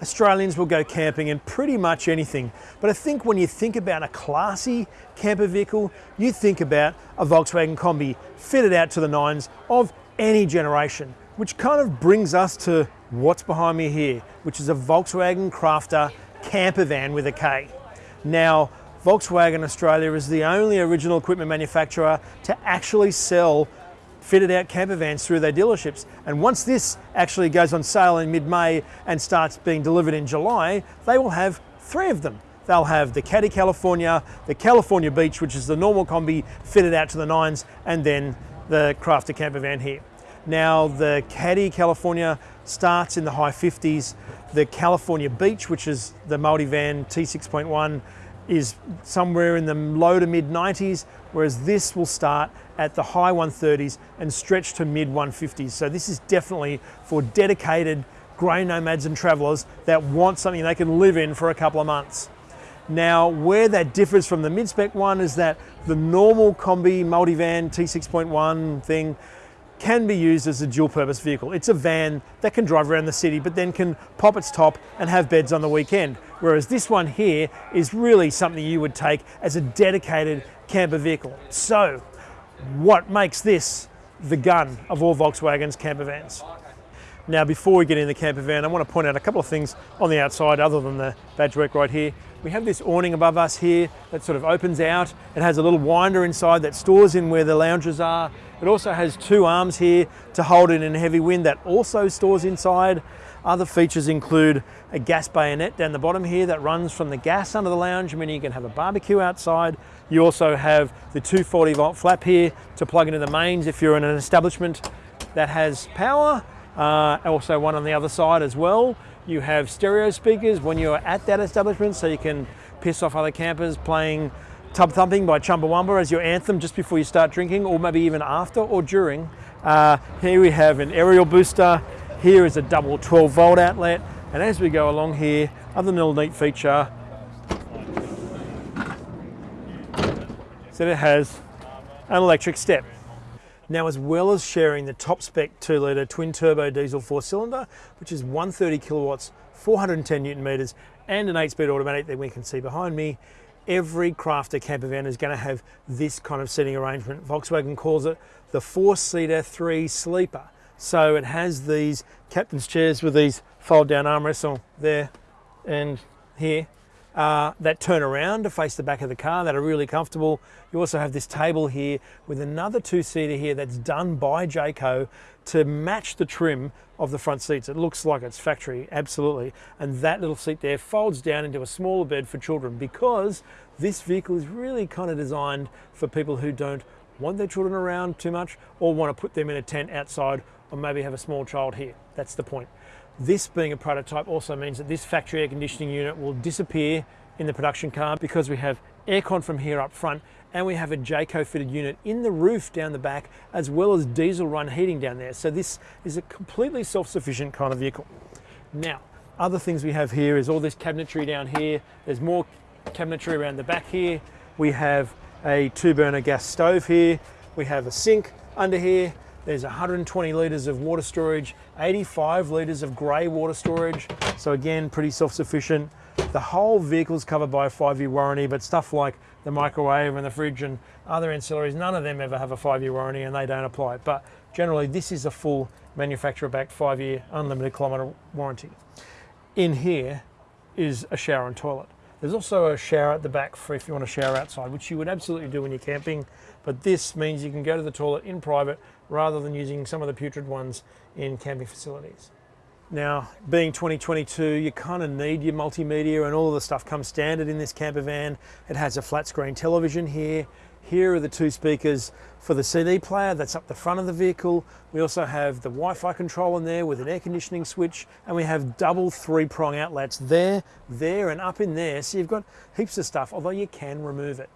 Australians will go camping in pretty much anything. But I think when you think about a classy camper vehicle, you think about a Volkswagen Combi fitted out to the nines of any generation, which kind of brings us to what's behind me here, which is a Volkswagen Crafter camper van with a K. Now, Volkswagen Australia is the only original equipment manufacturer to actually sell fitted out camper vans through their dealerships. And once this actually goes on sale in mid-May and starts being delivered in July, they will have three of them. They'll have the Caddy California, the California Beach, which is the normal combi fitted out to the nines, and then the Crafter camper van here. Now the Caddy California starts in the high 50s. The California Beach, which is the multi-van T6.1, is somewhere in the low to mid 90s, whereas this will start at the high 130s and stretch to mid 150s. So this is definitely for dedicated grey nomads and travelers that want something they can live in for a couple of months. Now, where that differs from the mid-spec one is that the normal combi multivan T6.1 thing can be used as a dual purpose vehicle. It's a van that can drive around the city but then can pop its top and have beds on the weekend. Whereas this one here is really something you would take as a dedicated camper vehicle. So what makes this the gun of all Volkswagen's camper vans? Now before we get in the camper van, I want to point out a couple of things on the outside other than the badge work right here. We have this awning above us here that sort of opens out. It has a little winder inside that stores in where the lounges are. It also has two arms here to hold it in heavy wind that also stores inside. Other features include a gas bayonet down the bottom here that runs from the gas under the lounge, meaning you can have a barbecue outside. You also have the 240 volt flap here to plug into the mains if you're in an establishment that has power. Uh, also one on the other side as well. You have stereo speakers when you're at that establishment so you can piss off other campers playing Tub Thumping by Chumbawamba as your anthem just before you start drinking or maybe even after or during. Uh, here we have an aerial booster. Here is a double 12 volt outlet. And as we go along here, other little neat feature is that it has an electric step. Now, as well as sharing the top spec 2 litre twin turbo diesel four cylinder, which is 130 kilowatts, 410 newton meters, and an 8 speed automatic that we can see behind me, every crafter camper van is going to have this kind of seating arrangement. Volkswagen calls it the four seater three sleeper. So it has these captain's chairs with these fold down armrests there and here uh, that turn around to face the back of the car that are really comfortable. You also have this table here with another two-seater here that's done by Jayco to match the trim of the front seats. It looks like it's factory, absolutely. And that little seat there folds down into a smaller bed for children because this vehicle is really kind of designed for people who don't want their children around too much or want to put them in a tent outside or maybe have a small child here. That's the point. This being a prototype also means that this factory air conditioning unit will disappear in the production car because we have aircon from here up front and we have a Jayco fitted unit in the roof down the back as well as diesel run heating down there. So this is a completely self-sufficient kind of vehicle. Now, other things we have here is all this cabinetry down here. There's more cabinetry around the back here. We have a two burner gas stove here. We have a sink under here. There's 120 litres of water storage, 85 litres of grey water storage. So again, pretty self-sufficient. The whole vehicle is covered by a five-year warranty, but stuff like the microwave and the fridge and other ancillaries, none of them ever have a five-year warranty and they don't apply. But generally, this is a full manufacturer-backed five-year unlimited kilometre warranty. In here is a shower and toilet. There's also a shower at the back for if you want to shower outside, which you would absolutely do when you're camping. But this means you can go to the toilet in private rather than using some of the putrid ones in camping facilities. Now, being 2022, you kind of need your multimedia and all of the stuff comes standard in this camper van. It has a flat screen television here. Here are the two speakers for the CD player that's up the front of the vehicle. We also have the Wi-Fi control in there with an air conditioning switch and we have double three prong outlets there, there and up in there. So you've got heaps of stuff, although you can remove it.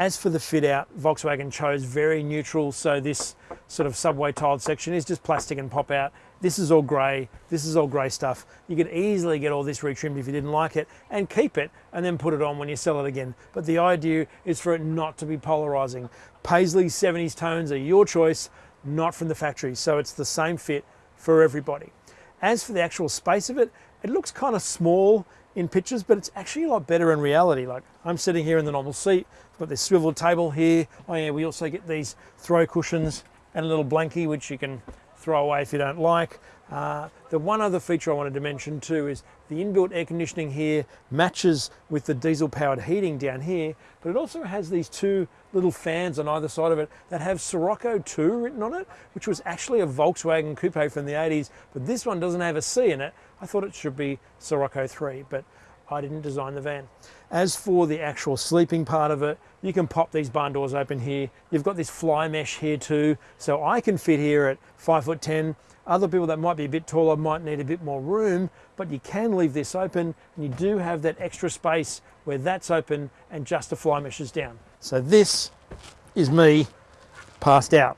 As for the fit out, Volkswagen chose very neutral, so this sort of subway tiled section is just plastic and pop out. This is all grey, this is all grey stuff. You could easily get all this retrimmed if you didn't like it and keep it and then put it on when you sell it again. But the idea is for it not to be polarising. Paisley 70s tones are your choice, not from the factory, so it's the same fit for everybody. As for the actual space of it, it looks kind of small in pictures, but it's actually a lot better in reality. Like I'm sitting here in the normal seat, got this swivel table here. Oh yeah, we also get these throw cushions and a little blankie, which you can throw away if you don't like. Uh, the one other feature I wanted to mention too is the inbuilt air conditioning here matches with the diesel powered heating down here, but it also has these two little fans on either side of it that have Scirocco 2 written on it, which was actually a Volkswagen coupe from the 80s, but this one doesn't have a C in it. I thought it should be Scirocco 3, but I didn't design the van. As for the actual sleeping part of it, you can pop these barn doors open here. You've got this fly mesh here too, so I can fit here at five foot 10. Other people that might be a bit taller might need a bit more room, but you can leave this open and you do have that extra space where that's open and just the fly mesh is down. So this is me passed out.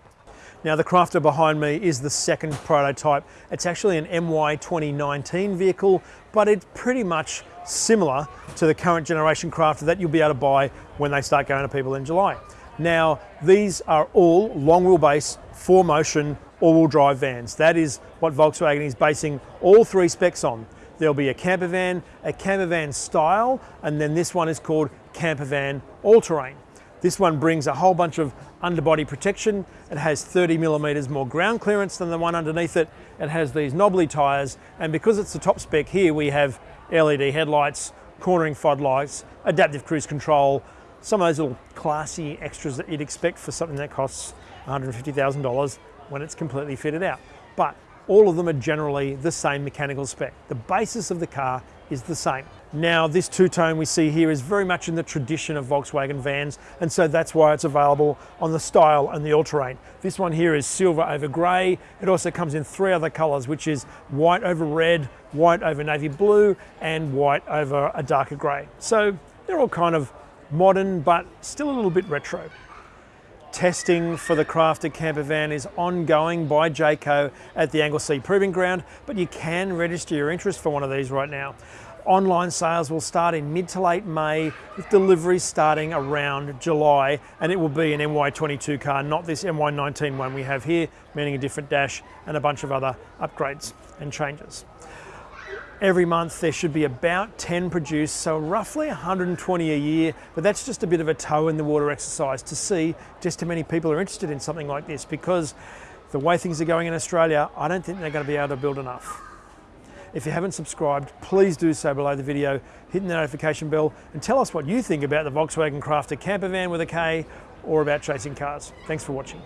Now the Crafter behind me is the second prototype. It's actually an MY 2019 vehicle, but it's pretty much similar to the current generation Crafter that you'll be able to buy when they start going to people in July. Now, these are all long wheelbase, four motion, all wheel drive vans. That is what Volkswagen is basing all three specs on. There'll be a camper van, a camper van style, and then this one is called camper van all terrain. This one brings a whole bunch of underbody protection. It has 30 millimeters more ground clearance than the one underneath it. It has these knobbly tires, and because it's the top spec here, we have LED headlights, cornering fog lights, adaptive cruise control, some of those little classy extras that you'd expect for something that costs $150,000 when it's completely fitted out. But all of them are generally the same mechanical spec. The basis of the car is the same. Now this two-tone we see here is very much in the tradition of Volkswagen vans and so that's why it's available on the Style and the All-Terrain. This one here is silver over grey. It also comes in three other colours which is white over red, white over navy blue and white over a darker grey. So they're all kind of modern but still a little bit retro. Testing for the Crafter camper van is ongoing by Jayco at the Anglesea Proving Ground, but you can register your interest for one of these right now. Online sales will start in mid to late May with deliveries starting around July and it will be an MY22 car, not this MY19 one we have here, meaning a different dash and a bunch of other upgrades and changes. Every month there should be about 10 produced, so roughly 120 a year, but that's just a bit of a toe in the water exercise to see just how many people are interested in something like this because the way things are going in Australia, I don't think they're going to be able to build enough. If you haven't subscribed, please do so below the video, hitting the notification bell and tell us what you think about the Volkswagen Crafter camper van with a K or about chasing cars. Thanks for watching.